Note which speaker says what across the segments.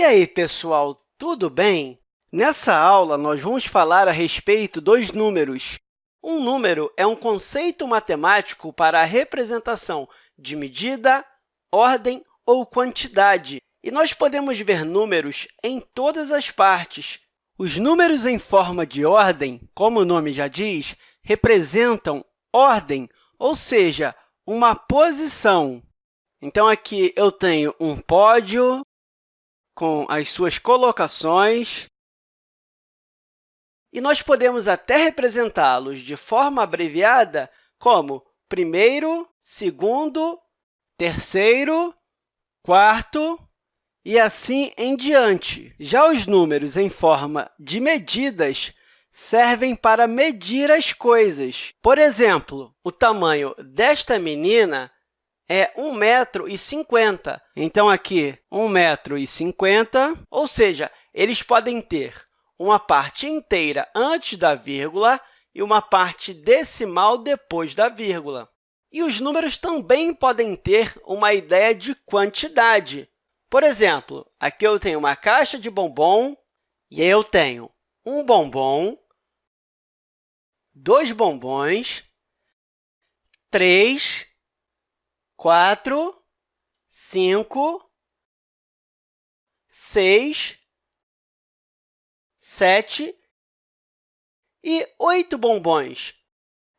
Speaker 1: E aí, pessoal, tudo bem? Nessa aula, nós vamos falar a respeito dos números. Um número é um conceito matemático para a representação de medida, ordem ou quantidade, e nós podemos ver números em todas as partes. Os números em forma de ordem, como o nome já diz, representam ordem, ou seja, uma posição. Então, aqui eu tenho um pódio com as suas colocações, e nós podemos até representá-los de forma abreviada como primeiro, segundo, terceiro, quarto e assim em diante. Já os números em forma de medidas servem para medir as coisas. Por exemplo, o tamanho desta menina é 1,50 m. Então, aqui, 1,50 m, ou seja, eles podem ter uma parte inteira antes da vírgula e uma parte decimal depois da vírgula. E os números também podem ter uma ideia de quantidade. Por exemplo, aqui eu tenho uma caixa de bombom e eu tenho um bombom, dois bombons, três, quatro, cinco, seis, sete e oito bombons.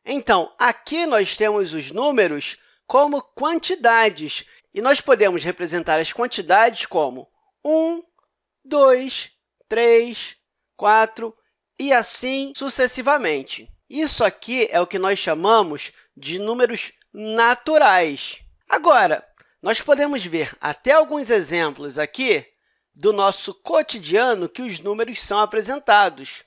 Speaker 1: Então, aqui nós temos os números como quantidades, e nós podemos representar as quantidades como 1, 2, 3, 4 e assim sucessivamente. Isso aqui é o que nós chamamos de números naturais. Agora, nós podemos ver até alguns exemplos aqui do nosso cotidiano que os números são apresentados.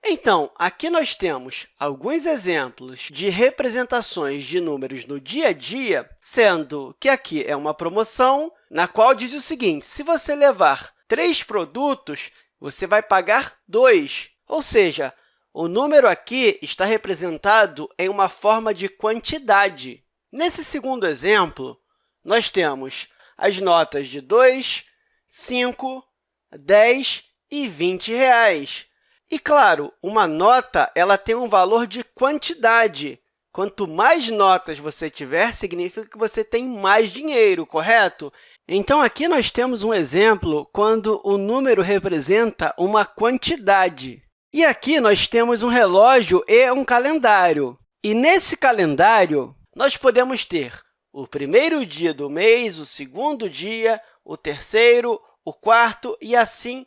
Speaker 1: Então, aqui nós temos alguns exemplos de representações de números no dia a dia, sendo que aqui é uma promoção na qual diz o seguinte, se você levar três produtos, você vai pagar dois, ou seja, o número aqui está representado em uma forma de quantidade. Nesse segundo exemplo, nós temos as notas de 2, 5, 10 e 20 reais. E, claro, uma nota ela tem um valor de quantidade. Quanto mais notas você tiver, significa que você tem mais dinheiro, correto? Então, aqui nós temos um exemplo quando o número representa uma quantidade. E aqui nós temos um relógio e um calendário. E nesse calendário, nós podemos ter o primeiro dia do mês, o segundo dia, o terceiro, o quarto e assim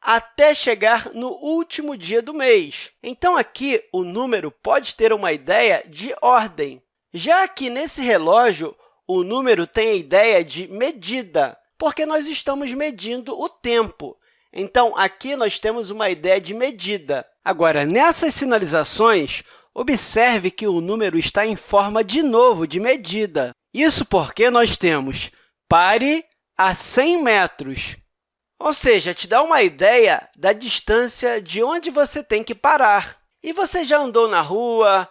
Speaker 1: até chegar no último dia do mês. Então, aqui, o número pode ter uma ideia de ordem. Já aqui nesse relógio, o número tem a ideia de medida, porque nós estamos medindo o tempo. Então, aqui nós temos uma ideia de medida. Agora, nessas sinalizações, observe que o número está em forma, de novo, de medida. Isso porque nós temos pare a 100 metros. Ou seja, te dá uma ideia da distância de onde você tem que parar. E você já andou na rua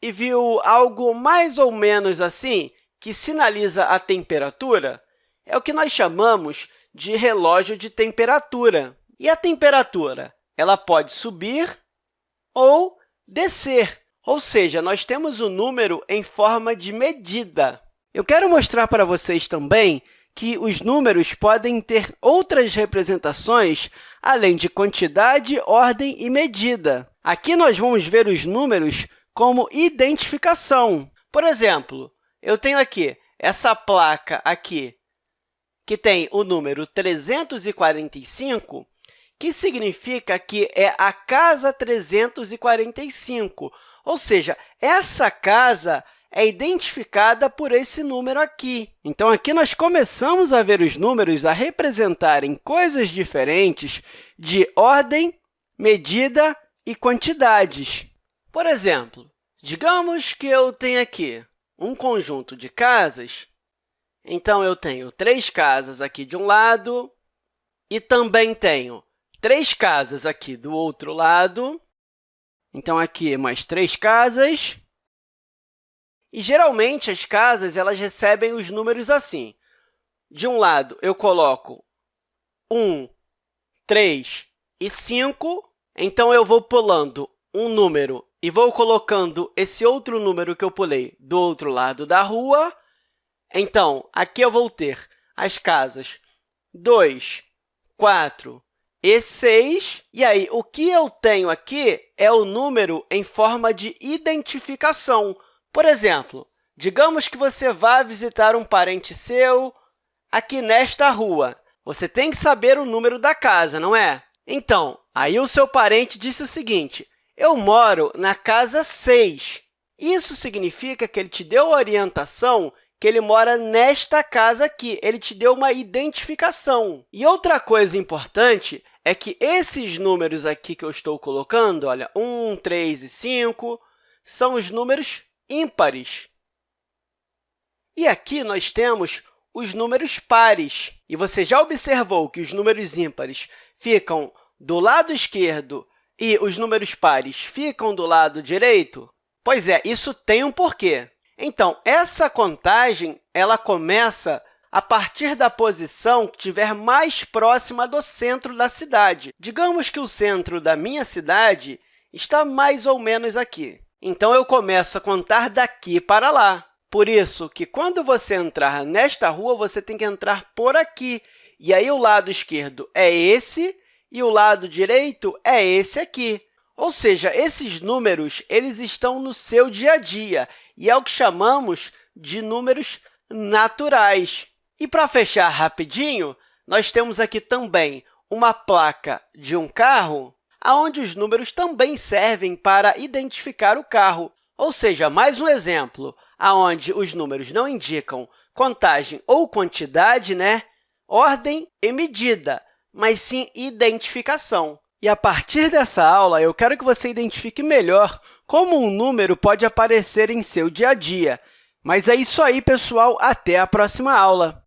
Speaker 1: e viu algo mais ou menos assim, que sinaliza a temperatura? É o que nós chamamos de relógio de temperatura. E a temperatura ela pode subir ou descer, ou seja, nós temos o um número em forma de medida. Eu quero mostrar para vocês também que os números podem ter outras representações além de quantidade, ordem e medida. Aqui nós vamos ver os números como identificação. Por exemplo, eu tenho aqui essa placa aqui, que tem o número 345, que significa que é a casa 345, ou seja, essa casa é identificada por esse número aqui. Então, aqui nós começamos a ver os números a representarem coisas diferentes de ordem, medida e quantidades. Por exemplo, digamos que eu tenho aqui um conjunto de casas, então eu tenho três casas aqui de um lado e também tenho três casas aqui do outro lado. Então, aqui mais três casas. E, geralmente, as casas elas recebem os números assim. De um lado, eu coloco 1, 3 e 5. Então, eu vou pulando um número e vou colocando esse outro número que eu pulei do outro lado da rua. Então, aqui eu vou ter as casas 2, 4 e 6. E aí, o que eu tenho aqui é o número em forma de identificação. Por exemplo, digamos que você vá visitar um parente seu aqui nesta rua. Você tem que saber o número da casa, não é? Então, aí o seu parente disse o seguinte, eu moro na casa 6. Isso significa que ele te deu a orientação que ele mora nesta casa aqui. Ele te deu uma identificação. E outra coisa importante é que esses números aqui que eu estou colocando, olha, 1, 3 e 5, são os números ímpares. E aqui nós temos os números pares. E você já observou que os números ímpares ficam do lado esquerdo e os números pares ficam do lado direito? Pois é, isso tem um porquê. Então, essa contagem ela começa a partir da posição que estiver mais próxima do centro da cidade. Digamos que o centro da minha cidade está mais ou menos aqui. Então, eu começo a contar daqui para lá. Por isso que, quando você entrar nesta rua, você tem que entrar por aqui. E aí, o lado esquerdo é esse e o lado direito é esse aqui. Ou seja, esses números eles estão no seu dia a dia e é o que chamamos de números naturais. E para fechar rapidinho, nós temos aqui também uma placa de um carro, onde os números também servem para identificar o carro. Ou seja, mais um exemplo, onde os números não indicam contagem ou quantidade, né? ordem e medida mas sim identificação. E, a partir dessa aula, eu quero que você identifique melhor como um número pode aparecer em seu dia a dia. Mas é isso aí, pessoal. Até a próxima aula!